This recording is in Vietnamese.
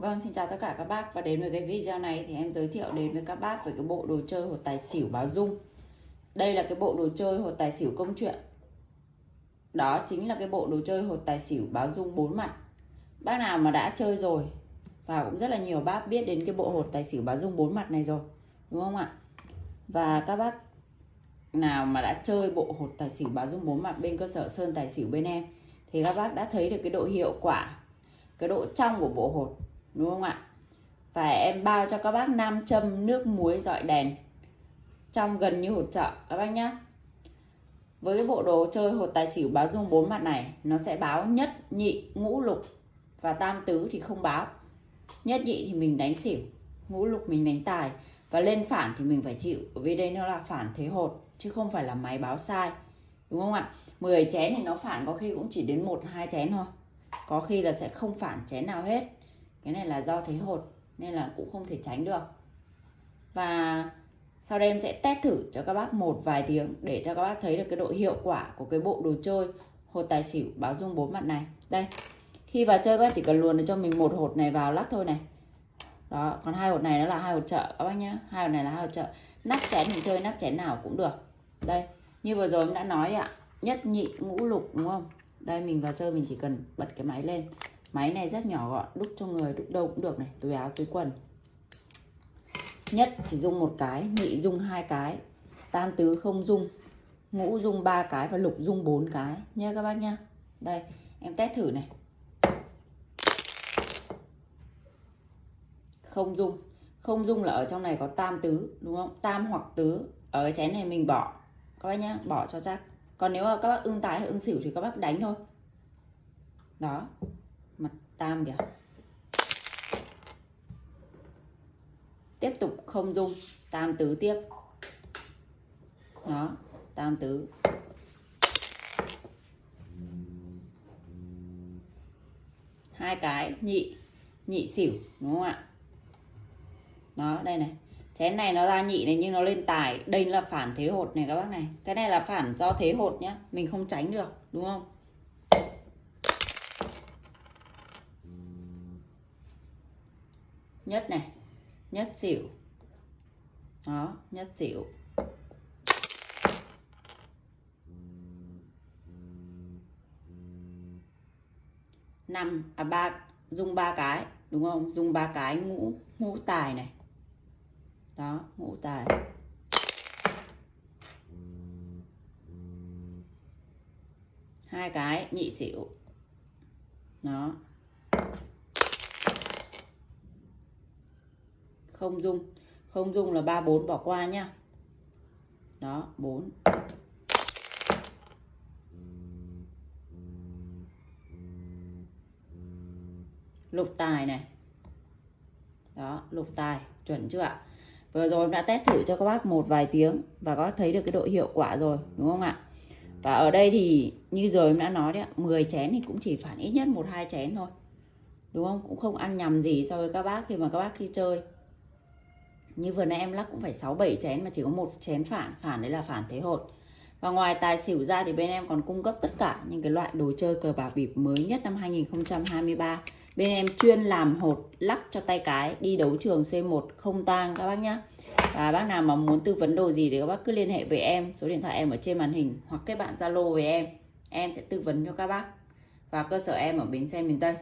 Vâng, xin chào tất cả các bác và đến với cái video này thì em giới thiệu đến với các bác về cái bộ đồ chơi hột tài xỉu báo dung. Đây là cái bộ đồ chơi hột tài xỉu công chuyện. Đó chính là cái bộ đồ chơi hột tài xỉu báo dung bốn mặt. Bác nào mà đã chơi rồi và cũng rất là nhiều bác biết đến cái bộ hột tài xỉu báo dung bốn mặt này rồi, đúng không ạ? Và các bác nào mà đã chơi bộ hột tài xỉu báo dung bốn mặt bên cơ sở Sơn Tài xỉu bên em thì các bác đã thấy được cái độ hiệu quả, cái độ trong của bộ hột đúng không ạ? Và em bao cho các bác nam châm nước muối dọi đèn. Trong gần như hột trợ, các bác nhé với cái bộ đồ chơi hột tài xỉu báo dung bốn mặt này, nó sẽ báo nhất, nhị, ngũ, lục. Và tam tứ thì không báo. Nhất, nhị thì mình đánh xỉu, ngũ, lục mình đánh tài. Và lên phản thì mình phải chịu vì đây nó là phản thế hột, chứ không phải là máy báo sai. Đúng không ạ? 10 chén thì nó phản có khi cũng chỉ đến một, hai chén thôi. Có khi là sẽ không phản chén nào hết cái này là do thế hột, nên là cũng không thể tránh được. Và sau đây em sẽ test thử cho các bác một vài tiếng để cho các bác thấy được cái độ hiệu quả của cái bộ đồ chơi hột tài xỉu báo dung bốn mặt này. Đây, khi vào chơi các bác chỉ cần luồn được cho mình một hột này vào lắc thôi này. Đó, còn hai hột này nó là hai hột trợ các bác nhá. Hai hột này là hai hột trợ nắp chén mình chơi nắp chén nào cũng được. Đây, như vừa rồi em đã nói ạ, nhất nhị ngũ lục đúng không? Đây, mình vào chơi mình chỉ cần bật cái máy lên máy này rất nhỏ gọn, đúc cho người, đúc đâu cũng được này, túi áo, túi quần. Nhất chỉ dùng một cái, nhị dùng hai cái, tam tứ không dùng, ngũ dùng ba cái và lục dùng bốn cái. Nha các bác nha. Đây, em test thử này. Không dùng. Không dùng là ở trong này có tam tứ, đúng không? Tam hoặc tứ. Ở cái chén này mình bỏ. Các bác nhá, bỏ cho chắc. Còn nếu mà các bác ưng tái hay ưng xỉu thì các bác đánh thôi. Đó mặt tam kìa. Tiếp tục không dung. Tam tứ tiếp. Đó, tam tứ. Hai cái, nhị nhị xỉu, đúng không ạ? Đó, đây này. Chén này nó ra nhị này, nhưng nó lên tài. Đây là phản thế hột này các bác này. Cái này là phản do thế hột nhá. Mình không tránh được, đúng không? Nhất này. Nhất xỉu. Đó, nhất xỉu. Năm à ba dùng ba cái, đúng không? Dùng ba cái ngũ ngũ tài này. Đó, ngũ tài. Hai cái, nhị xỉu. Đó. Không dung. Không dung là ba, bốn, bỏ qua nhá. Đó, bốn. Lục tài này. Đó, lục tài, chuẩn chưa ạ? Vừa rồi em đã test thử cho các bác một vài tiếng và có thấy được cái độ hiệu quả rồi, đúng không ạ? Và ở đây thì như rồi em đã nói đấy ạ 10 chén thì cũng chỉ phản ít nhất một, hai chén thôi. Đúng không? Cũng không ăn nhầm gì so với các bác khi mà các bác khi chơi như vừa nãy em lắc cũng phải 6 7 chén mà chỉ có một chén phản phản đấy là phản thế hột. Và ngoài tài xỉu ra thì bên em còn cung cấp tất cả những cái loại đồ chơi cờ bạc bịp mới nhất năm 2023 bên em chuyên làm hột lắc cho tay cái, đi đấu trường C1 không tang các bác nhá. Và bác nào mà muốn tư vấn đồ gì thì các bác cứ liên hệ với em, số điện thoại em ở trên màn hình hoặc kết bạn Zalo với em. Em sẽ tư vấn cho các bác. Và cơ sở em ở bến xe miền Tây.